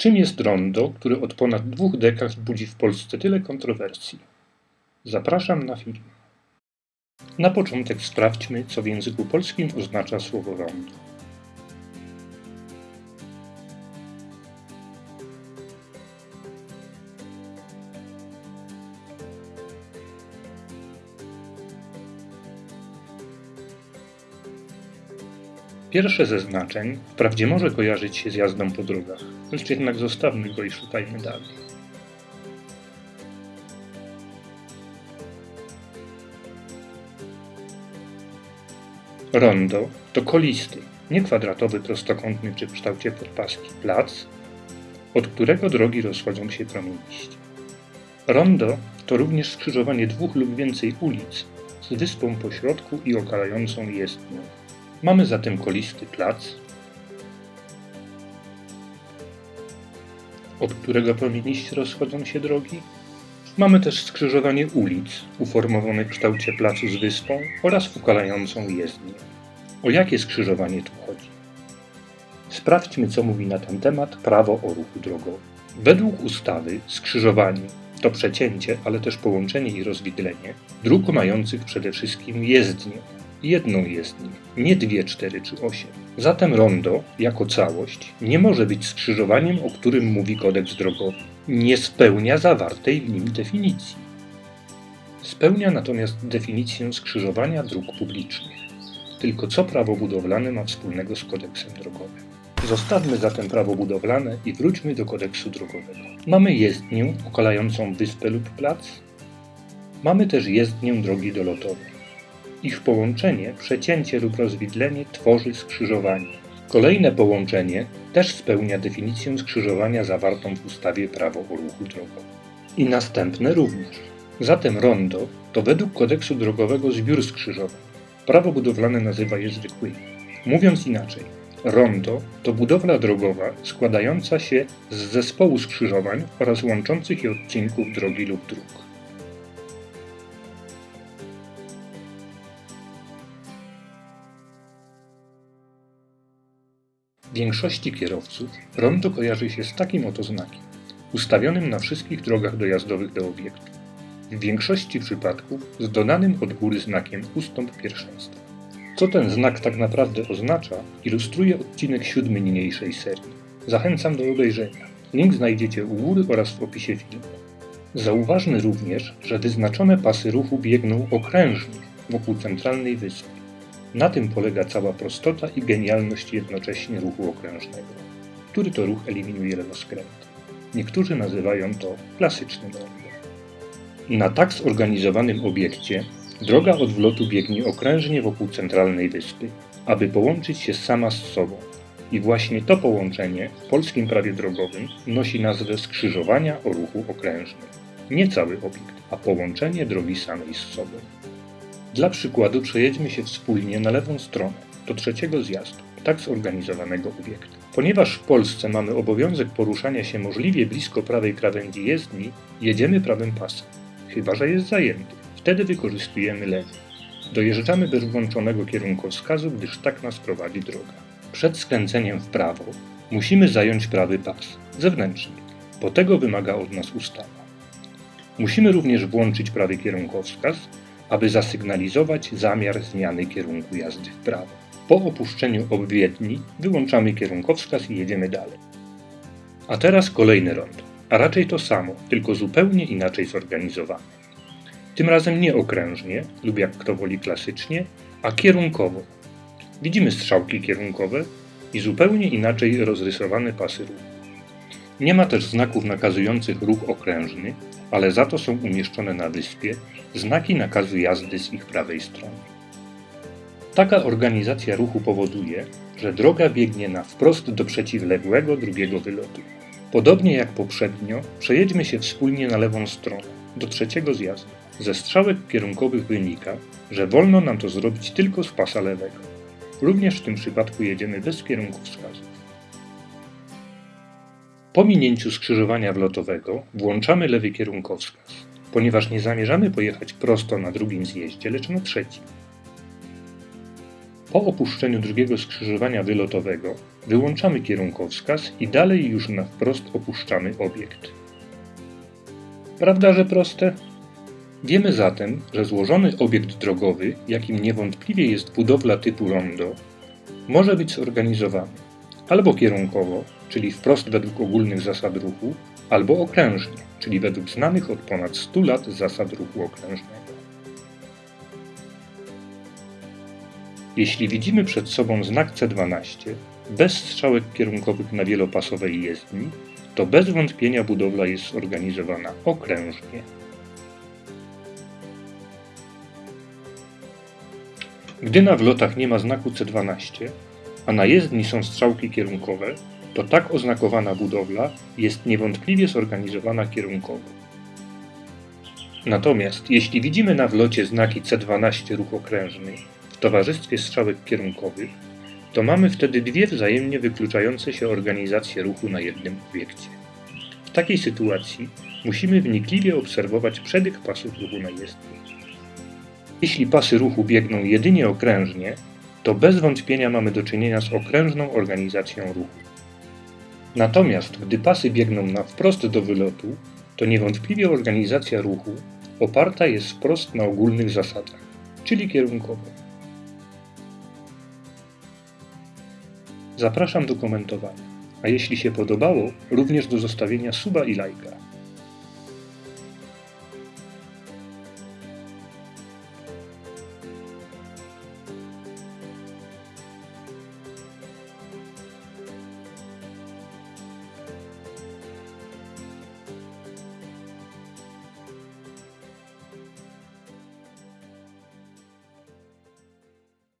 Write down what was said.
Czym jest rondo, który od ponad dwóch dekad budzi w Polsce tyle kontrowersji? Zapraszam na film. Na początek sprawdźmy, co w języku polskim oznacza słowo rondo. Pierwsze ze znaczeń wprawdzie może kojarzyć się z jazdą po drogach, lecz jednak zostawmy go i szukajmy dalej. Rondo to kolisty, nie kwadratowy, prostokątny czy w kształcie podpaski plac, od którego drogi rozchodzą się promieniście. Rondo to również skrzyżowanie dwóch lub więcej ulic z wyspą po środku i okalającą jezdnią. Mamy zatem kolisty plac, od którego promieniście rozchodzą się drogi. Mamy też skrzyżowanie ulic, uformowane w kształcie placu z wyspą oraz ukalającą jezdnię. O jakie skrzyżowanie tu chodzi? Sprawdźmy, co mówi na ten temat prawo o ruchu drogowym. Według ustawy skrzyżowanie to przecięcie, ale też połączenie i rozwidlenie dróg mających przede wszystkim jezdnię, jedną jezdnię, nie dwie, cztery czy osiem. Zatem rondo, jako całość, nie może być skrzyżowaniem, o którym mówi kodeks drogowy. Nie spełnia zawartej w nim definicji. Spełnia natomiast definicję skrzyżowania dróg publicznych. Tylko co prawo budowlane ma wspólnego z kodeksem drogowym? Zostawmy zatem prawo budowlane i wróćmy do kodeksu drogowego. Mamy jezdnię okalającą wyspę lub plac. Mamy też jezdnię drogi dolotowej. Ich połączenie, przecięcie lub rozwidlenie tworzy skrzyżowanie. Kolejne połączenie też spełnia definicję skrzyżowania zawartą w ustawie Prawo o ruchu drogowym. I następne również. Zatem rondo to według kodeksu drogowego zbiór skrzyżowań. Prawo budowlane nazywa je zwykłymi. Mówiąc inaczej, rondo to budowla drogowa składająca się z zespołu skrzyżowań oraz łączących je odcinków drogi lub dróg. Większości kierowców rondo kojarzy się z takim oto znakiem, ustawionym na wszystkich drogach dojazdowych do obiektu. W większości przypadków z dodanym od góry znakiem ustąp pierwszeństwa. Co ten znak tak naprawdę oznacza, ilustruje odcinek siódmy niniejszej serii. Zachęcam do obejrzenia. Link znajdziecie u góry oraz w opisie filmu. Zauważmy również, że wyznaczone pasy ruchu biegną okrężnie wokół centralnej wyspy. Na tym polega cała prostota i genialność jednocześnie ruchu okrężnego, który to ruch eliminuje lewoskręt. Niektórzy nazywają to klasycznym rondo. Na tak zorganizowanym obiekcie droga odwlotu biegnie okrężnie wokół centralnej wyspy, aby połączyć się sama z sobą. I właśnie to połączenie w polskim prawie drogowym nosi nazwę skrzyżowania o ruchu okrężnym. Nie cały obiekt, a połączenie drogi samej z sobą. Dla przykładu przejedźmy się wspólnie na lewą stronę, do trzeciego zjazdu, tak zorganizowanego obiektu. Ponieważ w Polsce mamy obowiązek poruszania się możliwie blisko prawej krawędzi jezdni, jedziemy prawym pasem, chyba że jest zajęty. Wtedy wykorzystujemy lewy. Dojeżdżamy bez włączonego kierunkowskazu, gdyż tak nas prowadzi droga. Przed skręceniem w prawo musimy zająć prawy pas, zewnętrzny, bo tego wymaga od nas ustawa. Musimy również włączyć prawy kierunkowskaz, aby zasygnalizować zamiar zmiany kierunku jazdy w prawo. Po opuszczeniu obwiedni wyłączamy kierunkowskaz i jedziemy dalej. A teraz kolejny rondo, a raczej to samo, tylko zupełnie inaczej zorganizowane. Tym razem nie okrężnie, lub jak kto woli klasycznie, a kierunkowo. Widzimy strzałki kierunkowe i zupełnie inaczej rozrysowane pasy ruchu. Nie ma też znaków nakazujących ruch okrężny, ale za to są umieszczone na wyspie znaki nakazu jazdy z ich prawej strony. Taka organizacja ruchu powoduje, że droga biegnie na wprost do przeciwległego drugiego wylotu. Podobnie jak poprzednio, przejedźmy się wspólnie na lewą stronę, do trzeciego zjazdu. Ze strzałek kierunkowych wynika, że wolno nam to zrobić tylko z pasa lewego. Również w tym przypadku jedziemy bez kierunkowskazu. Po minięciu skrzyżowania wlotowego włączamy lewy kierunkowskaz, ponieważ nie zamierzamy pojechać prosto na drugim zjeździe, lecz na trzecim. Po opuszczeniu drugiego skrzyżowania wylotowego wyłączamy kierunkowskaz i dalej już na wprost opuszczamy obiekt. Prawda, że proste? Wiemy zatem, że złożony obiekt drogowy, jakim niewątpliwie jest budowla typu rondo, może być zorganizowany albo kierunkowo, czyli wprost według ogólnych zasad ruchu, albo okrężnie, czyli według znanych od ponad 100 lat zasad ruchu okrężnego. Jeśli widzimy przed sobą znak C12, bez strzałek kierunkowych na wielopasowej jezdni, to bez wątpienia budowla jest zorganizowana okrężnie. Gdy na wlotach nie ma znaku C12, a na jezdni są strzałki kierunkowe, to tak oznakowana budowla jest niewątpliwie zorganizowana kierunkowo. Natomiast jeśli widzimy na wlocie znaki C12 ruch okrężny w towarzystwie strzałek kierunkowych, to mamy wtedy dwie wzajemnie wykluczające się organizacje ruchu na jednym obiekcie. W takiej sytuacji musimy wnikliwie obserwować przebieg pasów ruchu na jezdni. Jeśli pasy ruchu biegną jedynie okrężnie, to bez wątpienia mamy do czynienia z okrężną organizacją ruchu. Natomiast gdy pasy biegną na wprost do wylotu, to niewątpliwie organizacja ruchu oparta jest wprost na ogólnych zasadach, czyli kierunkowo. Zapraszam do komentowania, a jeśli się podobało, również do zostawienia suba i lajka.